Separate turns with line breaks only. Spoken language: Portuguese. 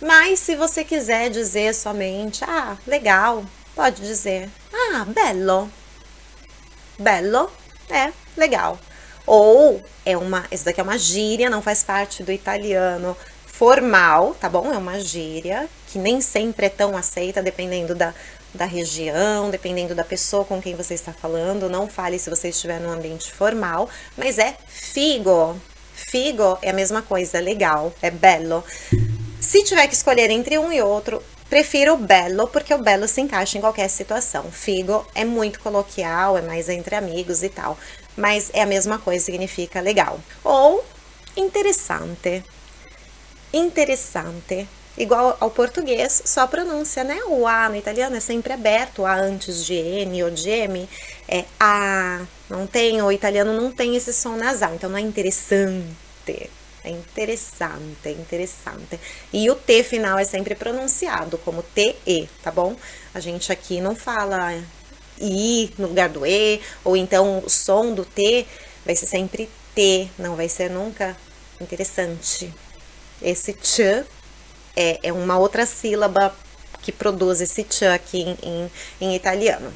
Mas se você quiser dizer somente, ah, legal, pode dizer, ah, bello. Bello é legal. Ou é uma, esse daqui é uma gíria, não faz parte do italiano formal, tá bom? É uma gíria que nem sempre é tão aceita, dependendo da, da região, dependendo da pessoa com quem você está falando. Não fale se você estiver num ambiente formal, mas é figo. Figo é a mesma coisa, é legal, é bello. Se tiver que escolher entre um e outro, prefiro o bello, porque o bello se encaixa em qualquer situação. Figo é muito coloquial, é mais entre amigos e tal, mas é a mesma coisa, significa legal. Ou interessante. Interessante. Igual ao português, só pronúncia, né? O A no italiano é sempre aberto, o A antes de N ou de M é A. Não tem, o italiano não tem esse som nasal, então não é interessante é interessante, é interessante. E o T final é sempre pronunciado como T-E, tá bom? A gente aqui não fala I no lugar do E, ou então o som do T vai ser sempre T, não vai ser nunca interessante. Esse Ch é, é uma outra sílaba que produz esse Ch aqui em, em, em italiano.